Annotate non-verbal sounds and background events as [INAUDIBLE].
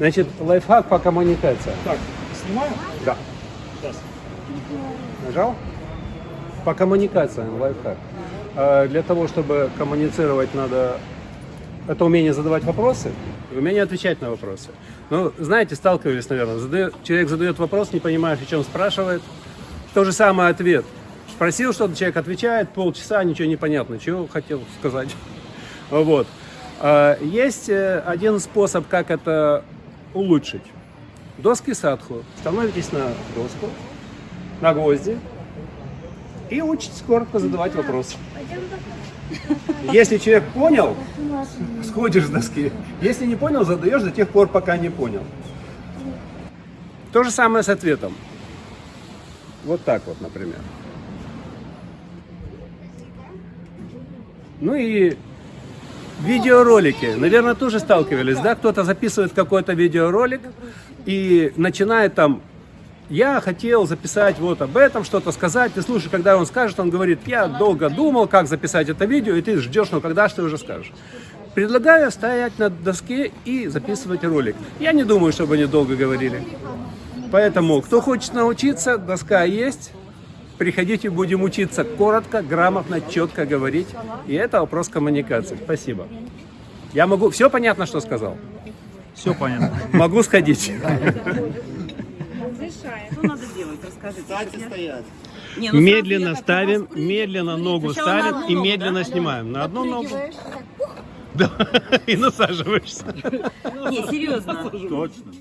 Значит, лайфхак по коммуникации. Так, снимаю? Да. Сейчас. Нажал? По коммуникациям лайфхак. А Для того, чтобы коммуницировать, надо это умение задавать вопросы и умение отвечать на вопросы. Ну, знаете, сталкивались, наверное, задает, человек задает вопрос, не понимаешь, о чем спрашивает. То же самое ответ. Спросил что-то, человек отвечает, полчаса, ничего не понятно, чего хотел сказать. [LAUGHS] Вот. А, Есть э, один способ, как это улучшить. Доски садху. Становитесь на доску, на гвозди и учитесь коротко задавать вопросы. Если человек понял, сходишь с доски. Если не понял, задаешь до тех пор, пока не понял. То же самое с ответом. Вот так вот, например. Ну и видеоролики. Наверное, тоже сталкивались, да? Кто-то записывает какой-то видеоролик и начинает там я хотел записать вот об этом, что-то сказать. Ты слушай, когда он скажет, он говорит, я долго думал, как записать это видео, и ты ждешь, ну когда же ты уже скажешь. Предлагаю стоять на доске и записывать ролик. Я не думаю, чтобы они долго говорили. Поэтому, кто хочет научиться, доска есть. Приходите, будем учиться коротко, грамотно, четко говорить. И это вопрос коммуникации. Спасибо. Я могу... Все понятно, что сказал? Все понятно. Могу сходить. Что надо делать? Расскажите. Кстати, стоять. Не, ну Медленно ставим, медленно ногу ставим и ногу, медленно да? снимаем. На одну ногу. Да, [LAUGHS] и насаживаешься. Не, серьезно. Точно.